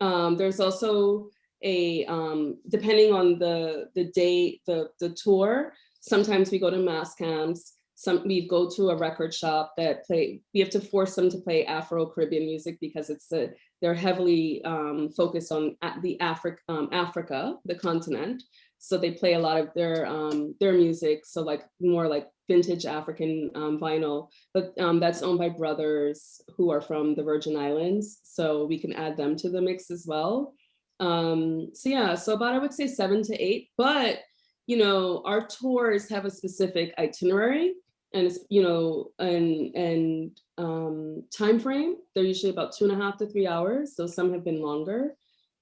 Speaker 3: Um, there's also a, um, depending on the, the date, the, the tour, sometimes we go to mass camps, some, we go to a record shop that play, we have to force them to play Afro-Caribbean music because it's a, they're heavily um, focused on the Africa, um, Africa, the continent. So they play a lot of their um, their music, so like more like vintage African um, vinyl, but um, that's owned by brothers who are from the Virgin Islands. So we can add them to the mix as well. Um, so yeah, so about I would say seven to eight, but you know, our tours have a specific itinerary and you know, and and um time frame. They're usually about two and a half to three hours. So some have been longer.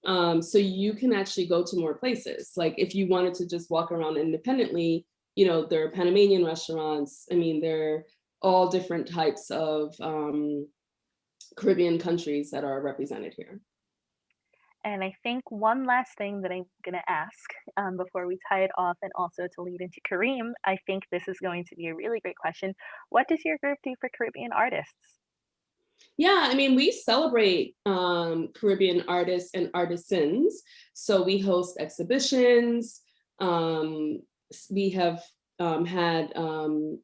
Speaker 3: Um, so you can actually go to more places. Like if you wanted to just walk around independently, you know, there are Panamanian restaurants. I mean, there are all different types of um, Caribbean countries that are represented here.
Speaker 2: And I think one last thing that I'm going to ask um, before we tie it off and also to lead into Kareem, I think this is going to be a really great question. What does your group do for Caribbean artists?
Speaker 3: Yeah, I mean, we celebrate um, Caribbean artists and artisans. So we host exhibitions. Um, we have um, had um,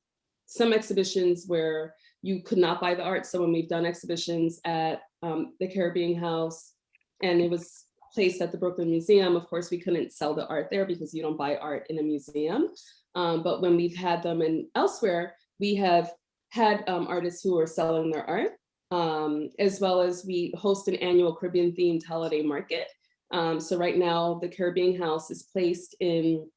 Speaker 3: some exhibitions where you could not buy the art. So when we've done exhibitions at um, the CaribBEING House and it was placed at the Brooklyn Museum, of course, we couldn't sell the art there because you don't buy art in a museum. Um, but when we've had them in elsewhere, we have had artists who are selling their art um, as well as we host an annual Caribbean themed holiday market. Um, so right now, the CaribBEING House is placed in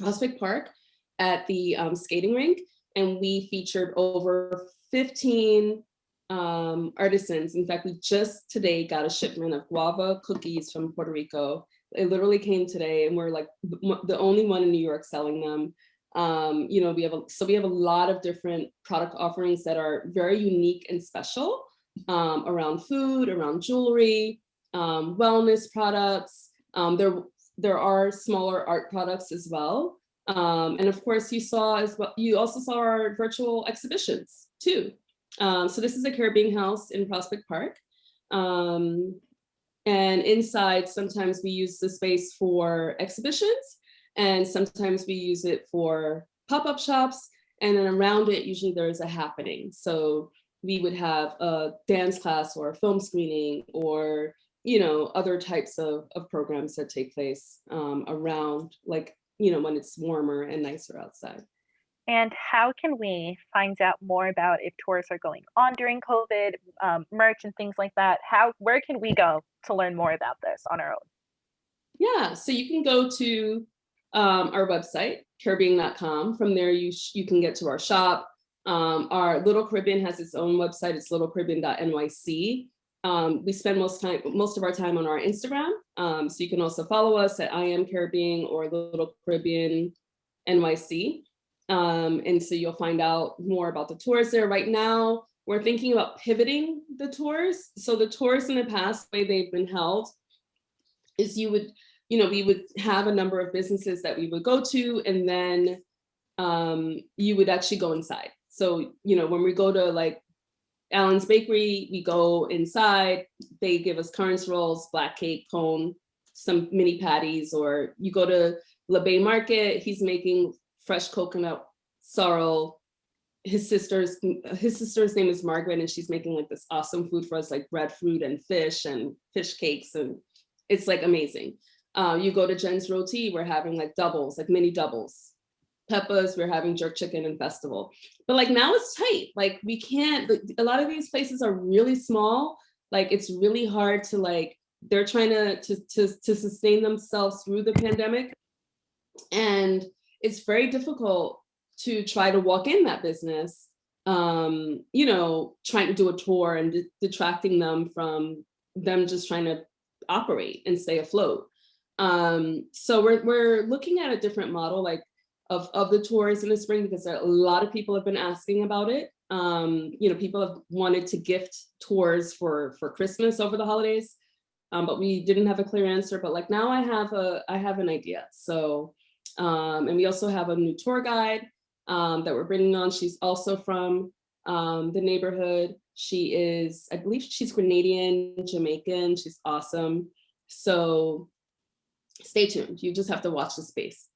Speaker 3: Prospect Park at the um, skating rink, and we featured over 15 um, artisans. In fact, we just today got a shipment of guava cookies from Puerto Rico. It literally came today, and we're like the the only one in New York selling them. Um, you know, we have a, so we have a lot of different product offerings that are very unique and special um, around food, around jewelry, um, wellness products. Um, there, there are smaller art products as well. Um, and of course, you saw as well, you also saw our virtual exhibitions too. Um, so this is the CaribBEING House in Prospect Park. And inside, sometimes we use the space for exhibitions and sometimes we use it for pop-up shops. And then around it, usually there's a happening. So we would have a dance class or a film screening or you know other types of, of programs that take place um, around like you know when it's warmer and nicer outside.
Speaker 2: And how can we find out more about if tours are going on during COVID, um, merch and things like that? How, where can we go to learn more about this on our own?
Speaker 3: Yeah, so you can go to um, our website, caribbeing.com. From there, you, you can get to our shop. Um, our Little Caribbean has its own website. It's littlecaribbean.nyc. Um, we spend most time, most of our time on our Instagram. Um, so you can also follow us at I am CaribBEING or Little Caribbean NYC. Um, and so you'll find out more about the tours there. Right now, we're thinking about pivoting the tours. So the tours in the past, the way they've been held, is you would, you know, we would have a number of businesses that we would go to, and then um, you would actually go inside. So, you know, when we go to like Allen's Bakery, we go inside, they give us currants rolls, black cake, cone, some mini patties, or you go to La Bay Market, he's making fresh coconut sorrel. His sister's his sister's name is Margaret, and she's making like this awesome food for us, like breadfruit and fish and fish cakes, and it's like amazing. Uh, you go to Jen's Roti, we're having like doubles, like mini doubles. Peppa's, we're having jerk chicken and festival. But like now it's tight. Like we can't, a lot of these places are really small. Like it's really hard to like, they're trying to, to, to, to sustain themselves through the pandemic. And it's very difficult to try to walk in that business, um, you know, trying to do a tour and detracting them from them just trying to operate and stay afloat. Um, so we're, we're looking at a different model, like of, of the tours in the spring because a lot of people have been asking about it. Um, you know, people have wanted to gift tours for for Christmas over the holidays, um, but we didn't have a clear answer. But like now, I have a I have an idea. So, um, and we also have a new tour guide um, that we're bringing on. She's also from um, the neighborhood. She is, I believe, she's Grenadian, Jamaican. She's awesome. So, stay tuned. You just have to watch the space.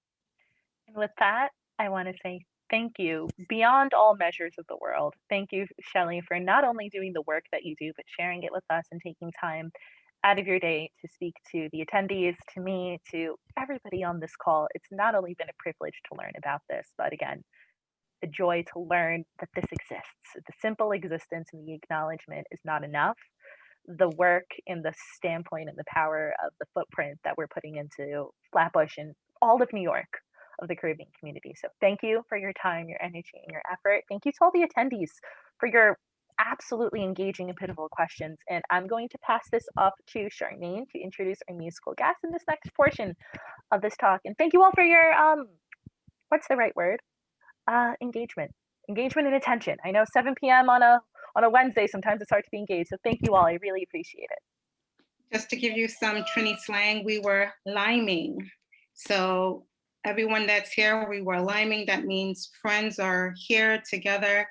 Speaker 2: And with that, I want to say thank you beyond all measures of the world. Thank you, Shelley, for not only doing the work that you do, but sharing it with us and taking time out of your day to speak to the attendees, to me, to everybody on this call. It's not only been a privilege to learn about this, but again, the joy to learn that this exists. The simple existence and the acknowledgement is not enough. The work and the standpoint and the power of the footprint that we're putting into Flatbush and all of New York of the Caribbean community. So thank you for your time, your energy, and your effort. Thank you to all the attendees for your absolutely engaging and pivotal questions. And I'm going to pass this off to Charmaine to introduce our musical guest in this next portion of this talk. And thank you all for your, um, what's the right word? Uh, engagement, engagement and attention. I know 7 p.m. on a on a Wednesday, sometimes it's hard to be engaged. So thank you all, I really appreciate it.
Speaker 1: Just to give you some Trini slang, we were liming. So everyone that's here, we were liming. That means friends are here together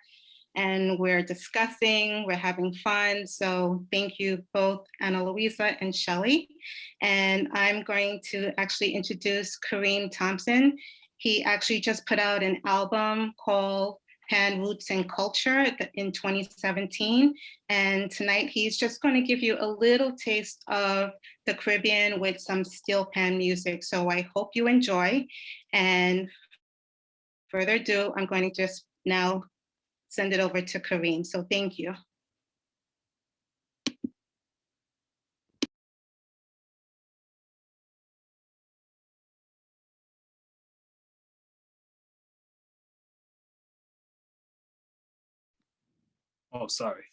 Speaker 1: and we're discussing, we're having fun. So thank you both Ana Luisa and Shelley. And I'm going to actually introduce Kareem Thompson. He actually just put out an album called Pan Roots and Culture in 2017. And tonight he's just going to give you a little taste of the Caribbean with some steel pan music. So I hope you enjoy. And further ado, I'm going to just now send it over to Kareem. So thank you.
Speaker 4: Oh, sorry.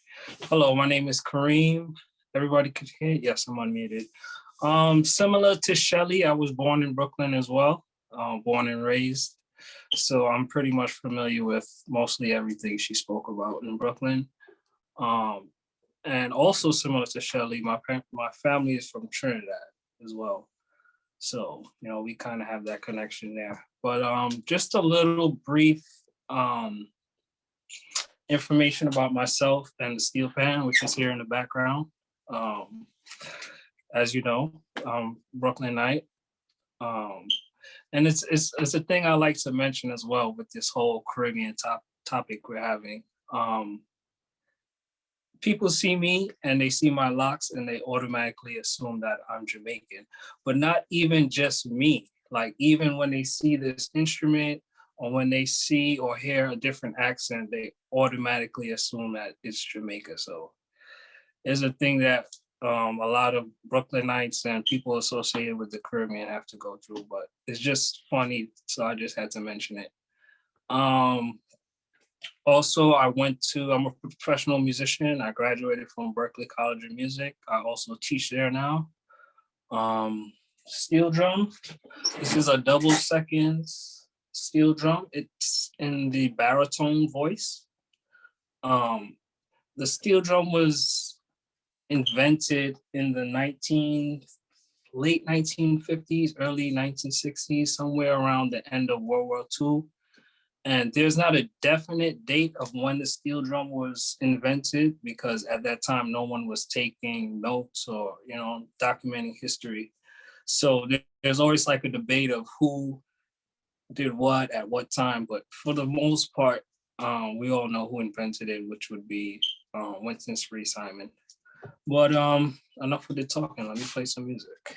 Speaker 4: Hello, my name is Kareem. Everybody could hear? Yes, I'm unmuted. Um, similar to Shelly, I was born in Brooklyn as well, uh, born and raised. So I'm pretty much familiar with mostly everything she spoke about in Brooklyn. Um, and also similar to Shelly, my, my family is from Trinidad as well. So, you know, we kind of have that connection there. But um, just a little brief um, information about myself and the steel pan, which is here in the background. Um, as you know, um, Brooklynite. Um, and it's, it's, it's a thing I like to mention as well with this whole Caribbean top, topic we're having. Um, people see me and they see my locks and they automatically assume that I'm Jamaican, but not even just me. Like even when they see this instrument or when they see or hear a different accent, they automatically assume that it's Jamaica. So it's a thing that um, a lot of Brooklynites and people associated with the Caribbean have to go through, but it's just funny. So I just had to mention it. Um, also, I went to, I'm a professional musician. I graduated from Berklee College of Music. I also teach there now. Um, steel drum. This is a double seconds steel drum. It's in the baritone voice. Um, the steel drum was invented in the 19, late 1950s, early 1960s, somewhere around the end of World War II. And there's not a definite date of when the steel drum was invented because at that time, no one was taking notes or, you know, documenting history. So there's always like a debate of who did what at what time, but for the most part, um, we all know who invented it, which would be uh, Winston Spree Simon. But um, enough with the talking. Let me play some music.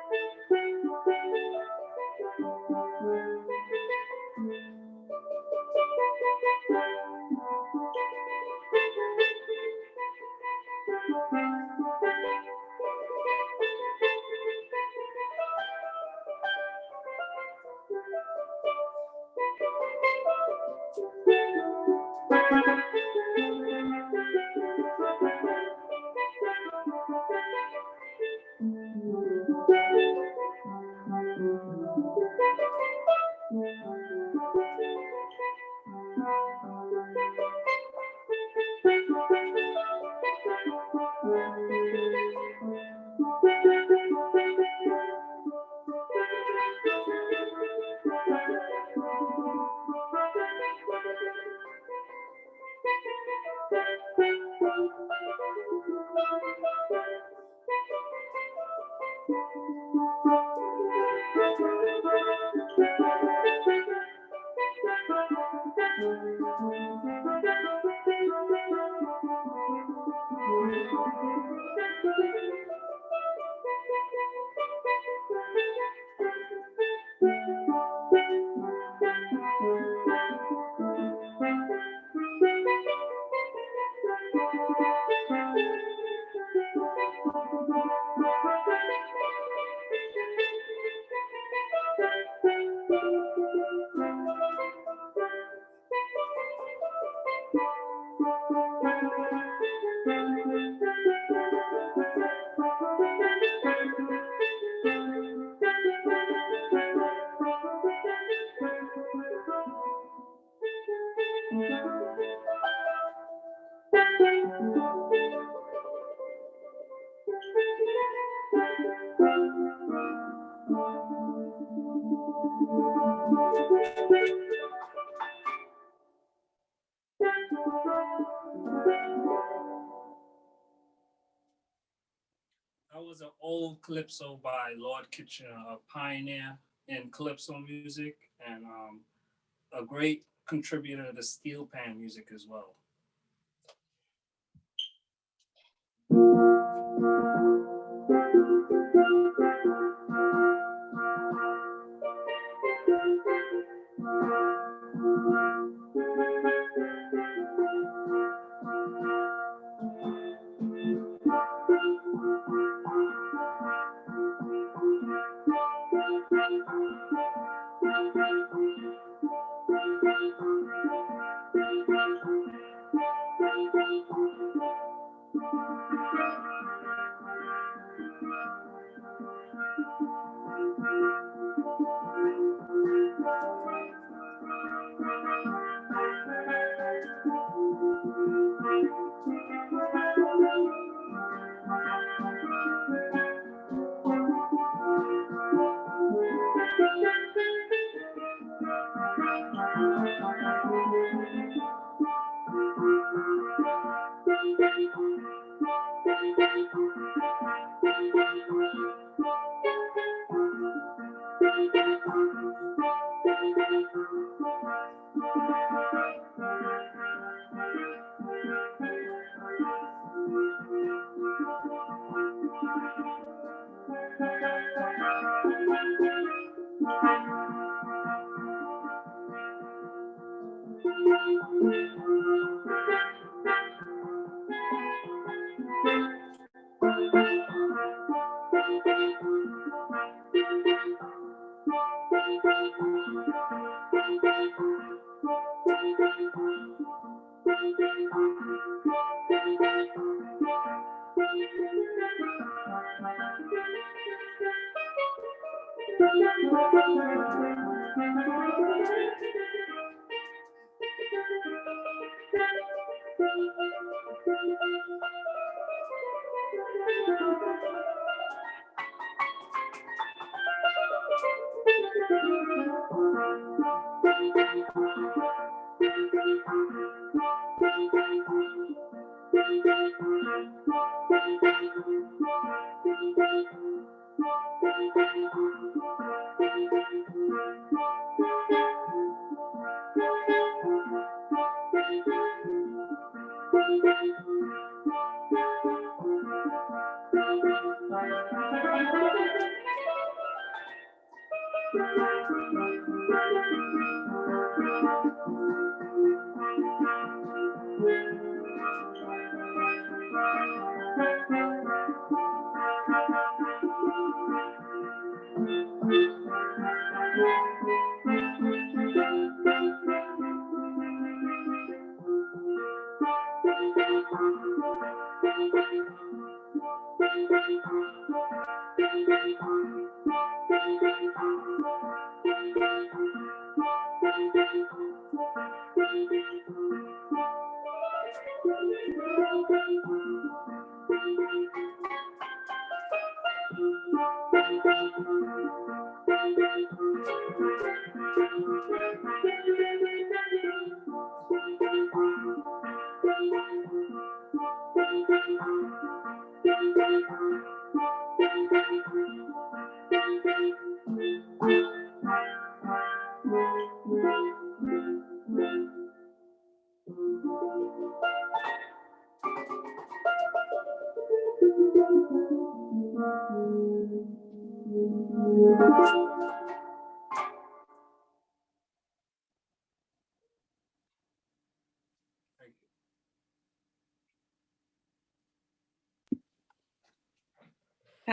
Speaker 4: An old calypso by Lord Kitchener, a pioneer in calypso music and um, a great contributor to steel pan music as well.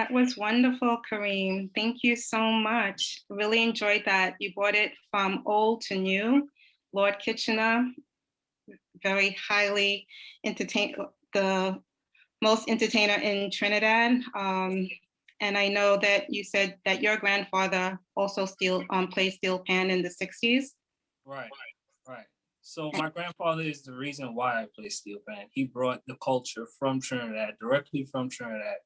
Speaker 1: That was wonderful, Kareem. Thank you so much. Really enjoyed that. You brought it from old to new. Lord Kitchener, very highly entertain, the most entertainer in Trinidad. Um, and I know that you said that your grandfather also still um, played steel pan in the 60s.
Speaker 4: Right, right. So my grandfather is the reason why I play steel pan. He brought the culture from Trinidad, directly from Trinidad,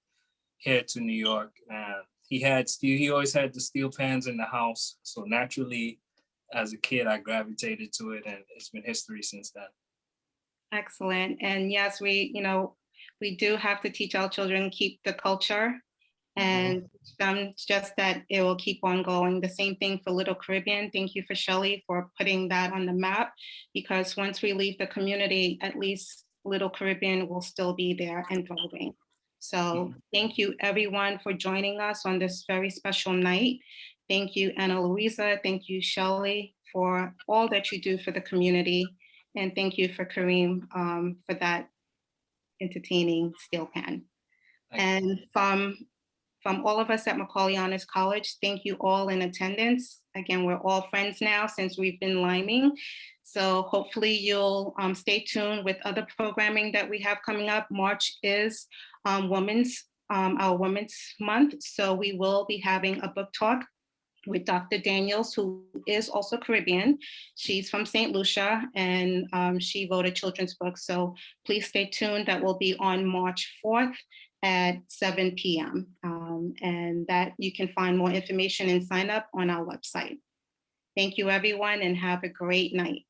Speaker 4: here to New York. And he had steel, he always had the steel pans in the house. So naturally, as a kid, I gravitated to it and it's been history since then.
Speaker 1: Excellent. And yes, we, you know, we do have to teach our children, keep the culture mm-hmm. and teach them just that it will keep on going. The same thing for Little Caribbean. Thank you for Shelley for putting that on the map because once we leave the community, at least Little Caribbean will still be there and thriving. So thank you everyone for joining us on this very special night. Thank you, Ana Luisa. Thank you, Shelley, for all that you do for the community. And thank you for Kareem um, for that entertaining steel pan. And from, from all of us at Macaulay Honors College, thank you all in attendance. Again, we're all friends now since we've been liming. So hopefully you'll um, stay tuned with other programming that we have coming up. March is um, Women's, um, our Women's Month. So we will be having a book talk with Dr. Daniels, who is also Caribbean. She's from St. Lucia and um, she wrote a children's book. So please stay tuned. That will be on March 4th at 7 p.m. Um, and that you can find more information and sign up on our website. Thank you, everyone, and have a great night.